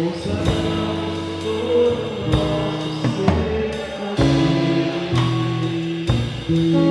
Ouça nosso ser